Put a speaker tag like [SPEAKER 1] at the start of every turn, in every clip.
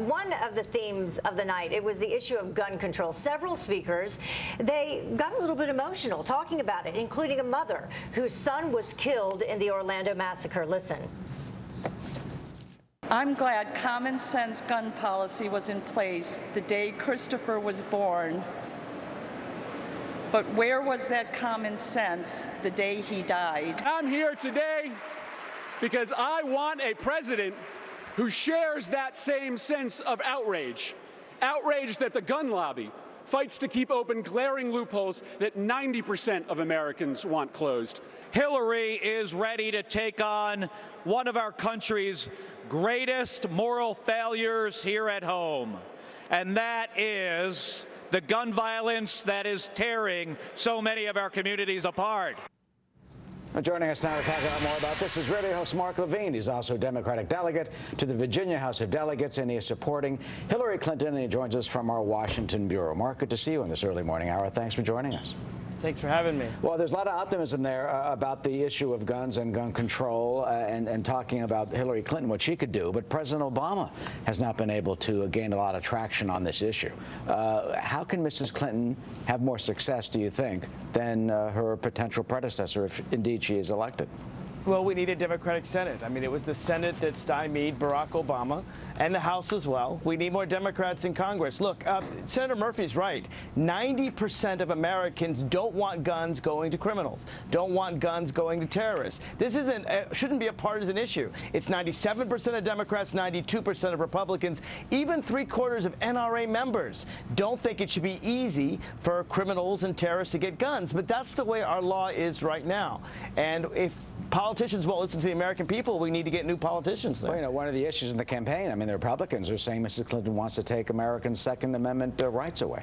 [SPEAKER 1] one of the themes of the night, it was the issue of gun control. Several speakers, they got a little bit emotional talking about it, including a mother whose son was killed in the Orlando massacre. Listen.
[SPEAKER 2] I'm glad common sense gun policy was in place the day Christopher was born. But where was that common sense the day he died?
[SPEAKER 3] I'm here today because I want a president who shares that same sense of outrage. Outrage that the gun lobby fights to keep open glaring loopholes that 90% of Americans want closed.
[SPEAKER 4] Hillary is ready to take on one of our country's greatest moral failures here at home, and that is the gun violence that is tearing so many of our communities apart.
[SPEAKER 5] Joining us now to talk a lot more about this is radio host Mark Levine. He's also a Democratic delegate to the Virginia House of Delegates, and he is supporting Hillary Clinton, and he joins us from our Washington bureau. Mark, good to see you in this early morning hour. Thanks for joining us.
[SPEAKER 6] Thanks for having me.
[SPEAKER 5] Well, there's a lot of optimism there uh, about the issue of guns and gun control uh, and, and talking about Hillary Clinton, what she could do. But President Obama has not been able to gain a lot of traction on this issue. Uh, how can Mrs. Clinton have more success, do you think, than uh, her potential predecessor if indeed she is elected?
[SPEAKER 6] Well, we need a Democratic Senate. I mean, it was the Senate that stymied Barack Obama and the House as well. We need more Democrats in Congress. Look, uh, Senator Murphy's right. 90% of Americans don't want guns going to criminals, don't want guns going to terrorists. This isn't, uh, shouldn't be a partisan issue. It's 97% of Democrats, 92% of Republicans, even three quarters of NRA members don't think it should be easy for criminals and terrorists to get guns. But that's the way our law is right now. And if politicians won't listen to the American people, we need to get new politicians there.
[SPEAKER 5] Well, you know, one of the issues in the campaign, I mean, the Republicans are saying Mrs. Clinton wants to take Americans' Second Amendment uh, rights away.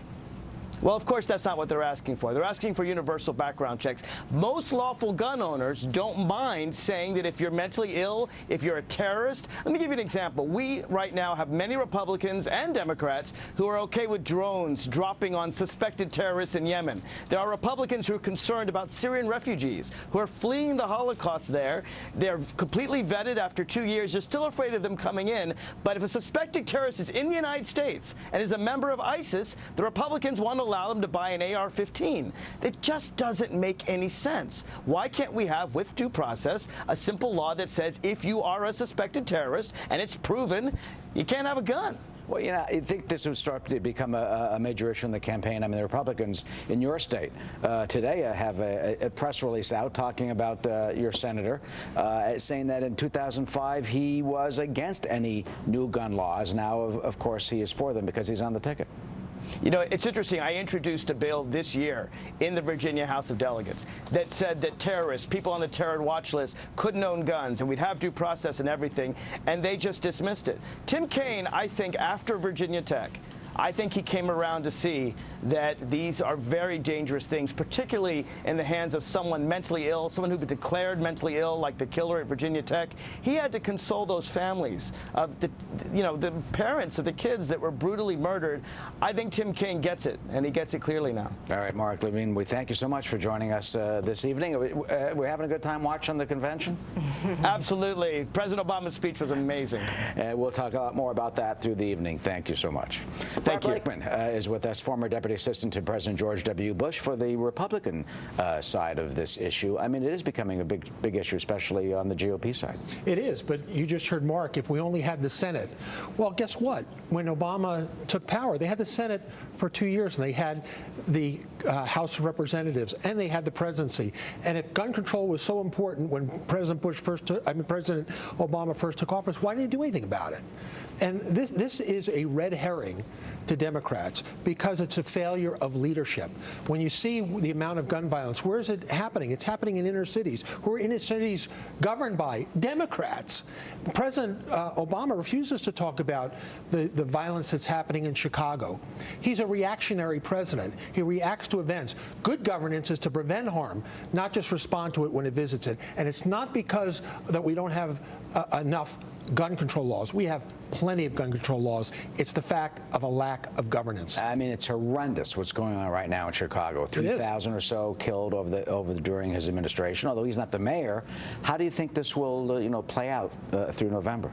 [SPEAKER 6] Well, of course, that's not what they're asking for. They're asking for universal background checks. Most lawful gun owners don't mind saying that if you're mentally ill, if you're a terrorist. Let me give you an example. We right now have many Republicans and Democrats who are okay with drones dropping on suspected terrorists in Yemen. There are Republicans who are concerned about Syrian refugees who are fleeing the Holocaust there. They're completely vetted after two years. You're still afraid of them coming in. But if a suspected terrorist is in the United States and is a member of ISIS, the Republicans want to allow them to buy an AR-15. It just doesn't make any sense. Why can't we have, with due process, a simple law that says if you are a suspected terrorist and it's proven, you can't have a gun?
[SPEAKER 5] Well, you know, I think this would start to become a, a, major issue in the campaign. I mean, the Republicans in your state uh, today have a, a, press release out talking about uh, your senator, uh, saying that in 2005 he was against any new gun laws. Now, of, of course, he is for them because he's on the ticket.
[SPEAKER 6] You know, it's interesting. I introduced a bill this year in the Virginia House of Delegates that said that terrorists, people on the terror watch list, couldn't own guns, and we'd have due process and everything, and they just dismissed it. Tim Kaine, I think, after Virginia Tech, I think he came around to see that these are very dangerous things, particularly in the hands of someone mentally ill, someone who been declared mentally ill, like the killer at Virginia Tech. He had to console those families of the, you know, the parents of the kids that were brutally murdered. I think Tim Kaine gets it, and he gets it clearly now.
[SPEAKER 5] All right, Mark Levine, we thank you so much for joining us uh, this evening. Uh, we're having a good time watching the convention?
[SPEAKER 6] Absolutely. President Obama's speech was amazing.
[SPEAKER 5] And we'll talk a lot more about that through the evening. Thank you so much.
[SPEAKER 6] Thank
[SPEAKER 5] Bob you. uh, is with us, former Deputy Assistant to President George W. Bush for the Republican uh, side of this issue. I mean, it is becoming a big, big issue, especially on the GOP side.
[SPEAKER 7] It is, but you just heard Mark, if we only had the Senate. Well, guess what? When Obama took power, they had the Senate for two years, and they had the uh, House of Representatives, and they had the presidency. And if gun control was so important when President Bush first took, I mean, President Obama first took office, why didn't he do anything about it? And this, this is a red herring to Democrats because it's a failure of leadership. When you see the amount of gun violence, where is it happening? It's happening in inner cities, who are inner cities governed by Democrats. President uh, Obama refuses to talk about the, the violence that's happening in Chicago. He's a reactionary president. He reacts to events. Good governance is to prevent harm, not just respond to it when it visits it. And it's not because that we don't have uh, enough gun control laws. We have plenty of gun control laws. It's the fact of a lack of governance.
[SPEAKER 5] I mean, it's horrendous what's going on right now in Chicago. 3,000 or so killed over the over the, during his administration. Although he's not the mayor, how do you think this will, uh, you know, play out uh, through November?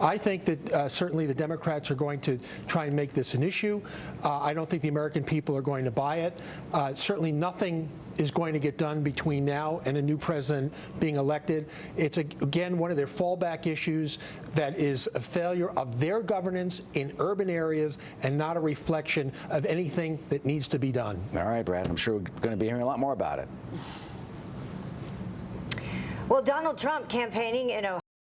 [SPEAKER 7] I think that uh, certainly the Democrats are going to try and make this an issue. Uh, I don't think the American people are going to buy it. Uh, certainly nothing is going to get done between now and a new president being elected. It's, a, again, one of their fallback issues that is a failure of their governance in urban areas and not a reflection of anything that needs to be done.
[SPEAKER 5] All right, Brad. I'm sure we're going to be hearing a lot more about it.
[SPEAKER 1] Well, Donald Trump campaigning in Ohio.